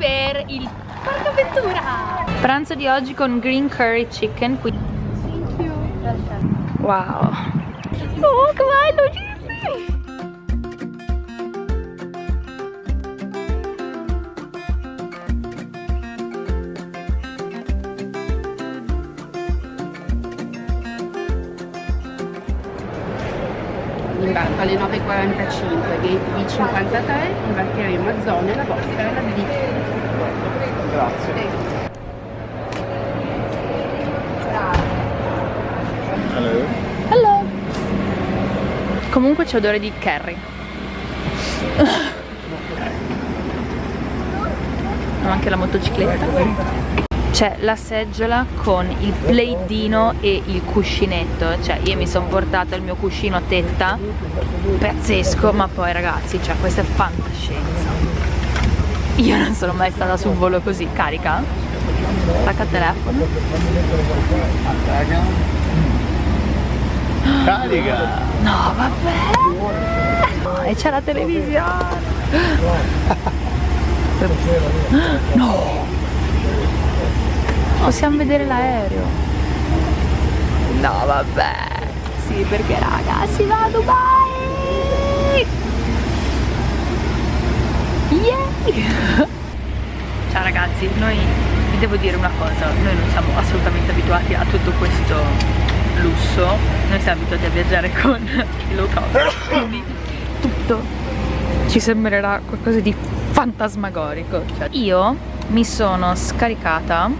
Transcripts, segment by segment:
per il Parco Avventura Pranzo di oggi con green curry chicken qui. Thank you. Wow. Oh che bello alle 9.45, gate B53, imbarcheremo a zone, la vostra è la D. Grazie. Hello. Hello Comunque c'è odore di curry Ho anche la motocicletta c'è la seggiola con il plaidino e il cuscinetto. Cioè io mi sono portata il mio cuscino a tetta. Pazzesco ma poi ragazzi cioè questa è fantascienza. Io non sono mai stata su un volo così. Carica? Attacca il telefono. Carica! no vabbè. E c'è la televisione. No Possiamo vedere l'aereo. No, vabbè. Sì, perché raga, si va a Dubai! Yeah! Ciao ragazzi, noi vi devo dire una cosa, noi non siamo assolutamente abituati a tutto questo lusso, noi siamo abituati a viaggiare con il low cost, quindi tutto ci sembrerà qualcosa di fantasmagorico. Cioè, io mi sono scaricata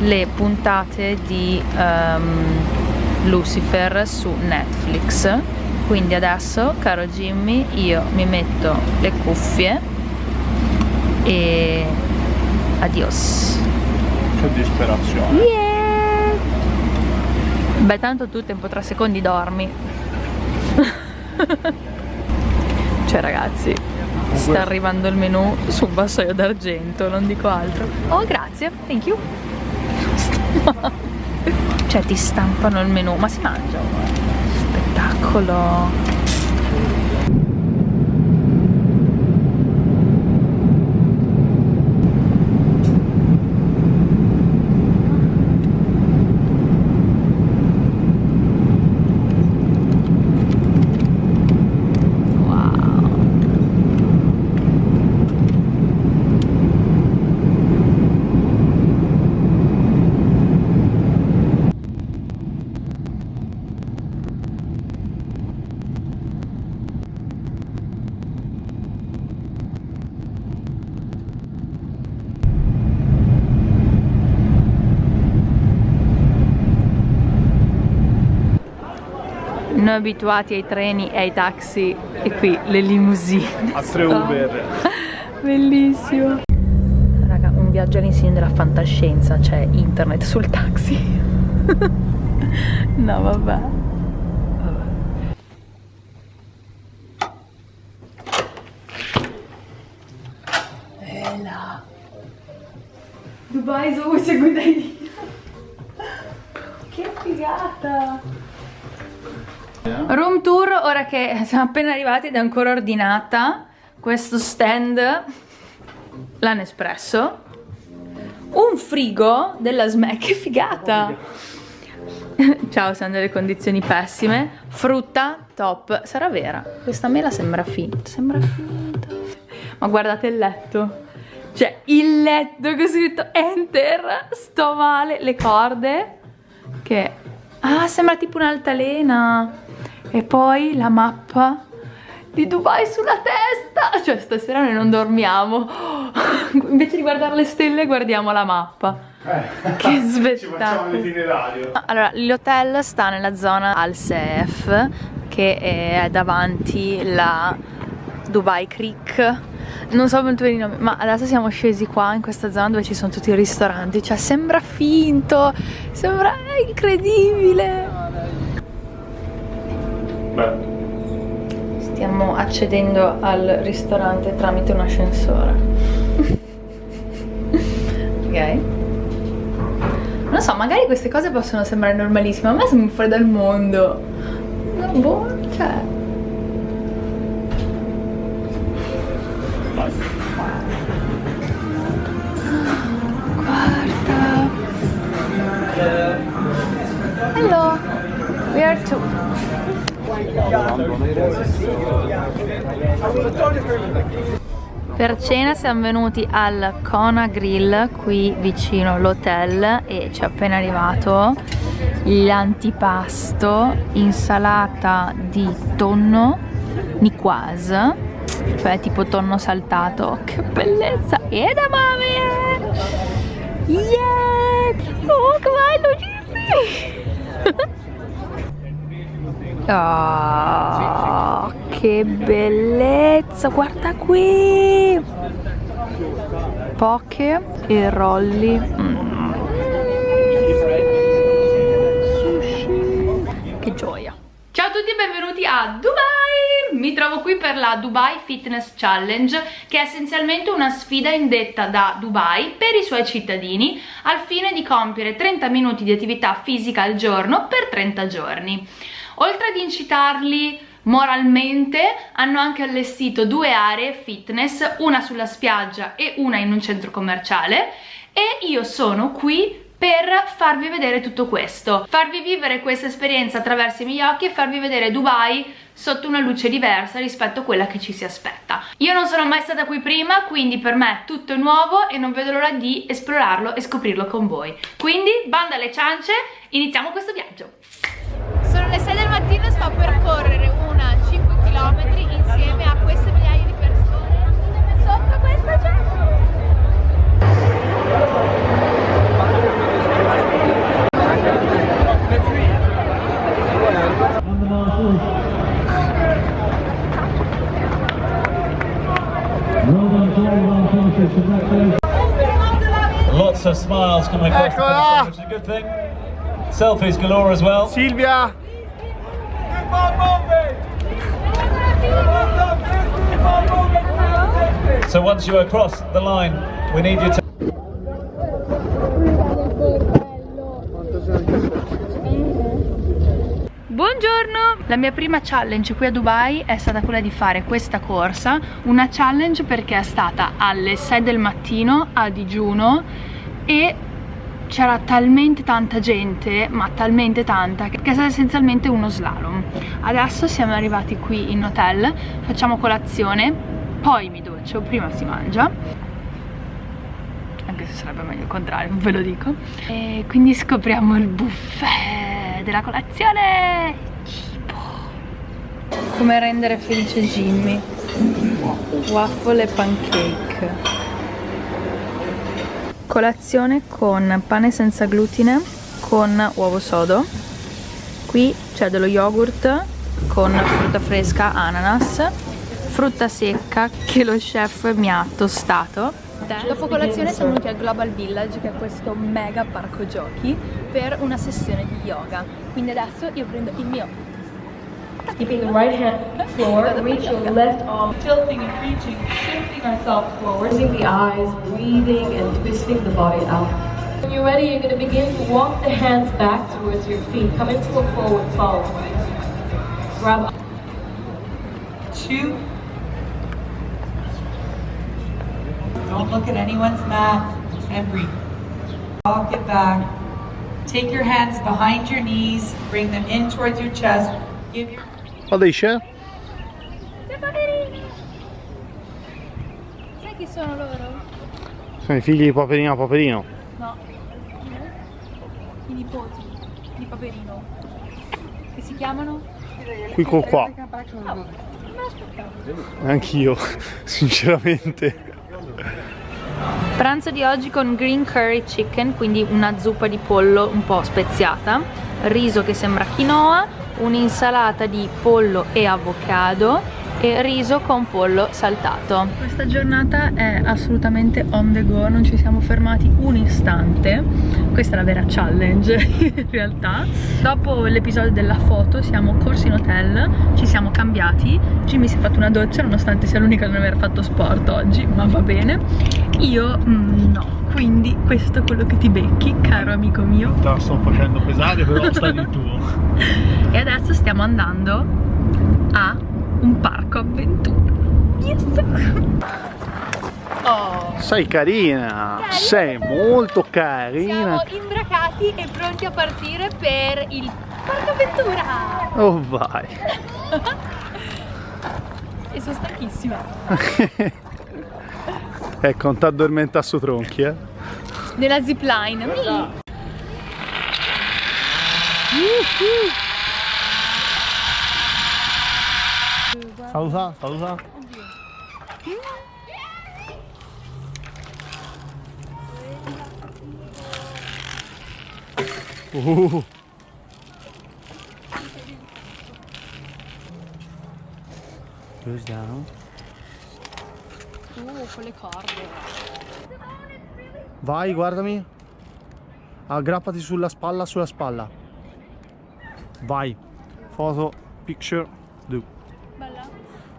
le puntate di um, Lucifer su Netflix. Quindi adesso caro Jimmy io mi metto le cuffie e adios. Che disperazione. Yeah. beh tanto tu tempo 3 secondi dormi. Cioè ragazzi sta arrivando il menù su un vassoio d'argento non dico altro. Oh grazie thank you cioè ti stampano il menù ma si mangia spettacolo noi abituati ai treni e ai taxi e qui le limousine. A tre Uber. Bellissimo. Raga un viaggio all'insegno della fantascienza c'è internet sul taxi. No vabbè. Bella Dubai is always a good idea Che figata Room tour, ora che siamo appena arrivati ed è ancora ordinata questo stand, l'hanno espresso, un frigo della SMAC, che figata! Ciao, siamo delle condizioni pessime, frutta top, sarà vera, questa mela sembra finta, sembra finta, ma guardate il letto, cioè il letto che ho scritto enter, sto male, le corde, che, ah sembra tipo un'altalena, e poi la mappa di Dubai sulla testa. Cioè stasera noi non dormiamo. Invece di guardare le stelle guardiamo la mappa. Eh, che spettacolo. allora l'hotel sta nella zona al Seef che è davanti la Dubai Creek. Non so molto bene i nomi ma adesso siamo scesi qua in questa zona dove ci sono tutti i ristoranti. Cioè sembra finto sembra incredibile Stiamo accedendo al ristorante tramite un ascensore. ok. Non so, magari queste cose possono sembrare normalissime, a me sono fuori dal mondo. Ma boh, cioè... Guarda. Hello. We are two. Per cena siamo venuti al Kona Grill qui vicino all'hotel e ci è appena arrivato l'antipasto insalata di tonno niquoise cioè tipo tonno saltato. Che bellezza! E da mame! Yeah! Oh che bello Oh, che bellezza, guarda qui! Poche e rolli. Mm. Che gioia. Ciao a tutti e benvenuti a Dubai! Mi trovo qui per la Dubai Fitness Challenge che è essenzialmente una sfida indetta da Dubai per i suoi cittadini al fine di compiere 30 minuti di attività fisica al giorno per 30 giorni. Oltre ad incitarli moralmente hanno anche allestito due aree fitness, una sulla spiaggia e una in un centro commerciale e io sono qui per farvi vedere tutto questo, farvi vivere questa esperienza attraverso i miei occhi e farvi vedere Dubai sotto una luce diversa rispetto a quella che ci si aspetta. Io non sono mai stata qui prima, quindi per me tutto è nuovo e non vedo l'ora di esplorarlo e scoprirlo con voi. Quindi, banda alle ciance, iniziamo questo viaggio! Sono le 6 del mattino e sto per correre una 5 km insieme a queste migliaia di persone sotto questa gente. Lots of smiles coming across Eccola! which is a good thing. Selfies galore as well. Silvia! So once you are across the line, we need you to Buongiorno! La mia prima challenge qui a Dubai è stata quella di fare questa corsa, una challenge perché è stata alle 6 del mattino a digiuno e c'era talmente tanta gente, ma talmente tanta, che è stata essenzialmente uno slalom. Adesso siamo arrivati qui in hotel, facciamo colazione, poi mi doccio, prima si mangia anche se sarebbe meglio il contrario, ve lo dico. E quindi scopriamo il buffet della colazione. Cibo. Come rendere felice Jimmy? Waffle e pancake. Colazione con pane senza glutine con uovo sodo. Qui c'è dello yogurt con frutta fresca, ananas, frutta secca che lo chef mi ha tostato Dopo colazione siamo venuti al Global Village, che è questo mega parco giochi, per una sessione di yoga. Quindi adesso io prendo il mio Keeping the right hand forward, reach your left arm, tilting and reaching, shifting ourselves forward, closing the eyes, breathing and twisting the body out. When you're ready, you're going to begin to walk the hands back towards your feet. Come into a forward fold. Grab two. Don't look at anyone's mat and breathe. Walk it back. Take your hands behind your knees, bring them in towards your chest. Give your Alice? Sai chi sono loro? Sono i figli di Paperino Paperino. No. I nipoti di Paperino. Che si chiamano? Qui con qua. L'aspettavo. Anch'io, sinceramente. Pranzo di oggi con green curry chicken, quindi una zuppa di pollo un po' speziata, riso che sembra quinoa, un'insalata di pollo e avocado e riso con pollo saltato. Questa giornata è assolutamente on the go, non ci siamo fermati un istante. Questa è la vera challenge in realtà. Dopo l'episodio della foto siamo corsi in hotel, ci siamo cambiati. Jimmy si è fatto una doccia nonostante sia l'unica a non aver fatto sport oggi, ma va bene. Io mm, no, quindi questo è quello che ti becchi, caro amico mio. Te la sto facendo pesare, però sta di tuo. E adesso stiamo andando a un parco avventura. Yes! Oh. Sei carina, sei molto carina. Siamo imbracati e pronti a partire per il Porca avventura! Oh vai. E sono stanchissima. ecco, non ti addormenta su tronchi, eh. Nella zipline. Mi. Saluta, saluta. Uh. Goes down. Uh, con le corde. Vai, guardami. Aggrappati sulla spalla, sulla spalla. Vai. Foto, picture.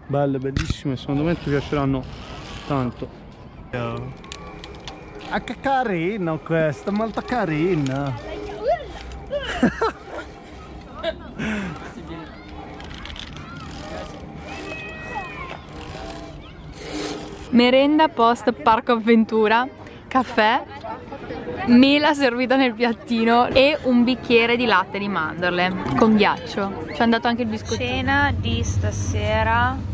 Belle, bellissime, secondo me ti piaceranno tanto. Ah, che carino questo, molto carino. Merenda post parco avventura, caffè, mela servita nel piattino e un bicchiere di latte di mandorle con ghiaccio. Ci è andato anche il biscottino. Cena di stasera.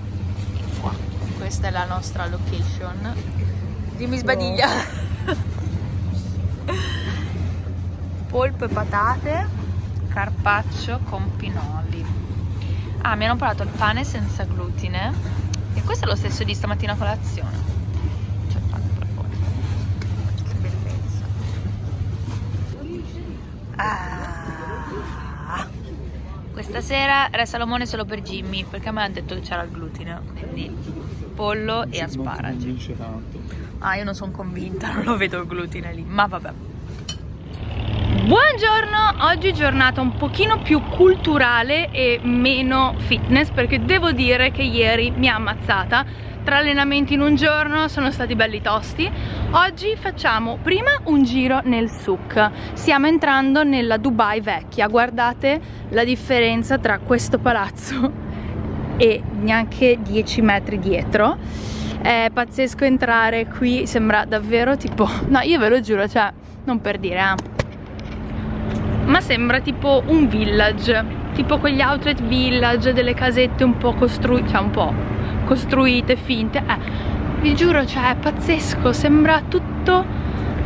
Questa è la nostra location. Dimmi sbadiglia. Polpo e patate, carpaccio con pinoli. Ah, mi hanno parlato il pane senza glutine. E questo è lo stesso di stamattina a colazione. C'è il pane per fuori. Che bellezza. Ah. Questa sera re Salomone solo per Jimmy, perché a me hanno detto che c'era il glutine. Quindi pollo e asparagi. Ah, io non sono convinta, non lo vedo il glutine lì, ma vabbè. Buongiorno, oggi giornata un pochino più culturale e meno fitness perché devo dire che ieri mi ha ammazzata. Tre allenamenti in un giorno sono stati belli tosti. Oggi facciamo prima un giro nel souk stiamo entrando nella Dubai vecchia. Guardate la differenza tra questo palazzo e neanche 10 metri dietro. È pazzesco entrare qui sembra davvero tipo no io ve lo giuro cioè non per dire eh. Ma sembra tipo un village tipo quegli outlet village delle casette un po' costruite cioè un po' costruite, finte eh, vi giuro cioè è pazzesco sembra tutto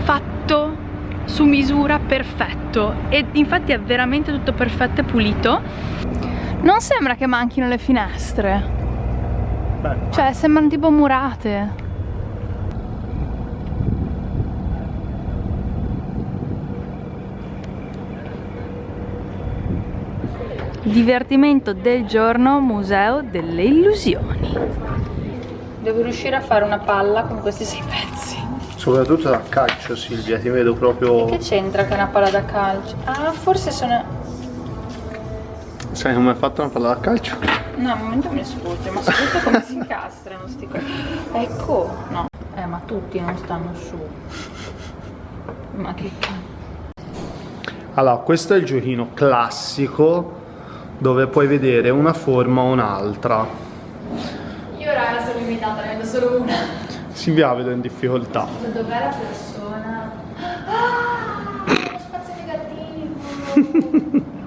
fatto su misura perfetto. E infatti è veramente tutto perfetto e pulito non sembra che manchino le finestre Beh. cioè sembrano tipo murate Divertimento del giorno, museo delle illusioni. Devo riuscire a fare una palla con questi sei pezzi. Soprattutto da calcio Silvia, ti vedo proprio... Che c'entra che è una palla da calcio? Ah, forse sono... Sai come hai fatto una palla da calcio? No, al momento mi sfugge, ma soprattutto come si incastrano sti cosi. Ecco, no. Eh, ma tutti non stanno su. Ma che Allora, questo è il giochino classico dove puoi vedere una forma o un'altra. Io raga sono limitata, ne vedo solo una. Silvia la vedo in difficoltà. Dov'è la persona? Ah! Lo spazio negativo!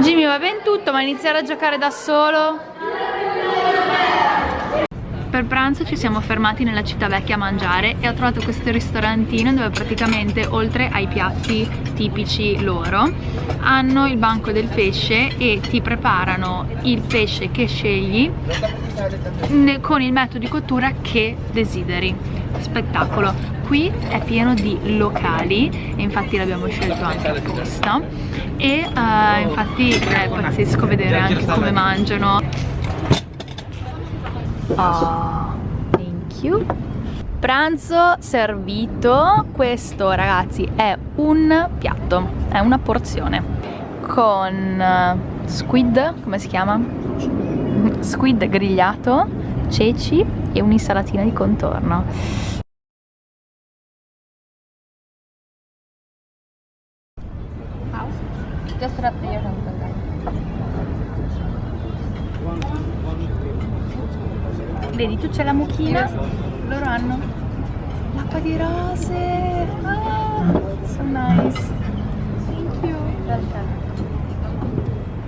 Jimmy va ben tutto, ma iniziare a giocare da solo? Per pranzo ci siamo fermati nella città vecchia a mangiare e ho trovato questo ristorantino dove praticamente oltre ai piatti tipici loro hanno il banco del pesce e ti preparano il pesce che scegli con il metodo di cottura che desideri. Spettacolo! Qui è pieno di locali e infatti l'abbiamo scelto anche apposta e uh, infatti è pazzesco vedere anche come mangiano Oh, thank you. Pranzo servito, questo ragazzi è un piatto, è una porzione con uh, squid, come si chiama? Squid grigliato, ceci e un'insalatina di contorno. Vedi, tu c'è la mucchina, loro hanno L'acqua di rose. Ah, so nice. Thank you.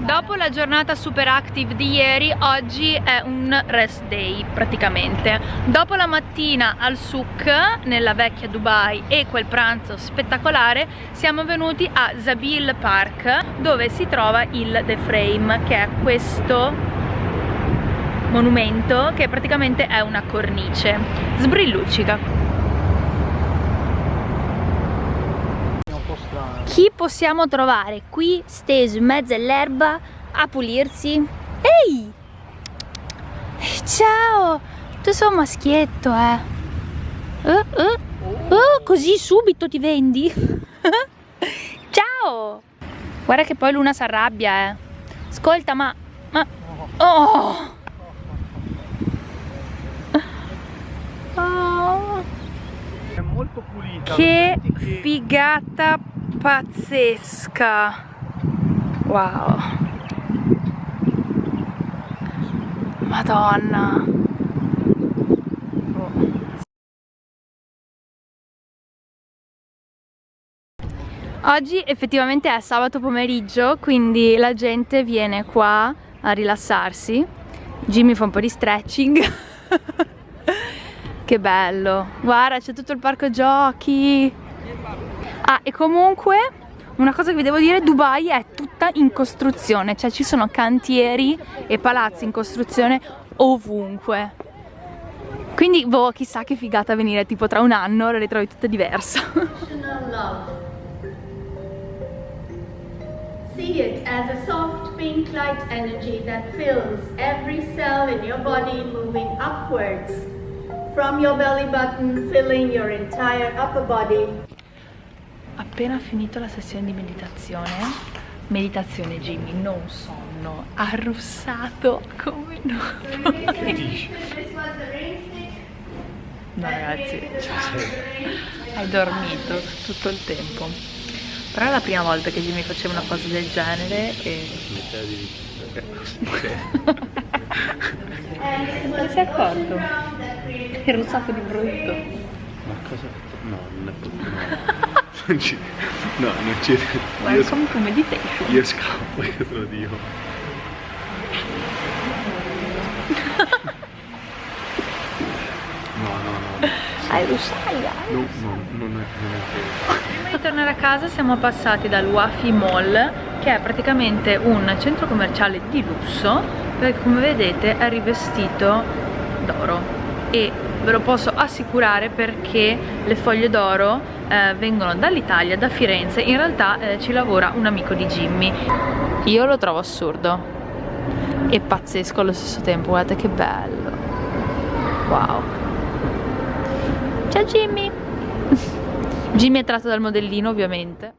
Dopo la giornata super active di ieri, oggi è un rest day praticamente. Dopo la mattina al souk, nella vecchia Dubai, e quel pranzo spettacolare, siamo venuti a Zabil Park, dove si trova il The Frame, che è questo monumento che praticamente è una cornice. Sbrilluccica. Chi possiamo trovare qui steso in mezzo all'erba a pulirsi? Ehi! Ciao! Tu sei un maschietto, eh! Uh, uh. Oh, così subito ti vendi? Ciao! Guarda che poi Luna si arrabbia, eh! Ascolta, ma... ma... Oh! Oh! È molto pulita. Che che- figata pazzesca wow madonna Oh. oggi effettivamente è sabato pomeriggio quindi la gente viene qua a rilassarsi Jimmy fa un po' di stretching che bello guarda c'è tutto il parco giochi Ah, e comunque una cosa che vi devo dire, Dubai è tutta in costruzione, cioè ci sono cantieri e palazzi in costruzione ovunque. Quindi, boh, chissà che figata venire tipo tra un anno, tutta diversa. Unconditional love. See it as a soft pink light energy that fills every cell in your body, moving upwards from your belly button, filling your entire upper body. Appena finito la sessione di meditazione, meditazione Jimmy, non sonno, arrossato come no. No ragazzi, cioè, hai dormito tutto il tempo. Però è la prima volta che Jimmy faceva una cosa del genere e... Non si è accorto? È rossato di brutto. Ma cosa? No, non è possibile. Non ci... No, non ci... Io, Welcome to meditation. io scappo, io te lo dico. No, no, no. Hai russaia. No, no, non è, non è vero. Prima di tornare a casa siamo passati dal Wafi Mall che è praticamente un centro commerciale di lusso perché come vedete è rivestito d'oro. E ve lo posso assicurare perché le foglie d'oro eh, vengono dall'Italia, da Firenze. In realtà eh, ci lavora un amico di Jimmy. Io lo trovo assurdo. E pazzesco allo stesso tempo guardate che bello. Wow. Ciao Jimmy. Jimmy è tratto dal modellino ovviamente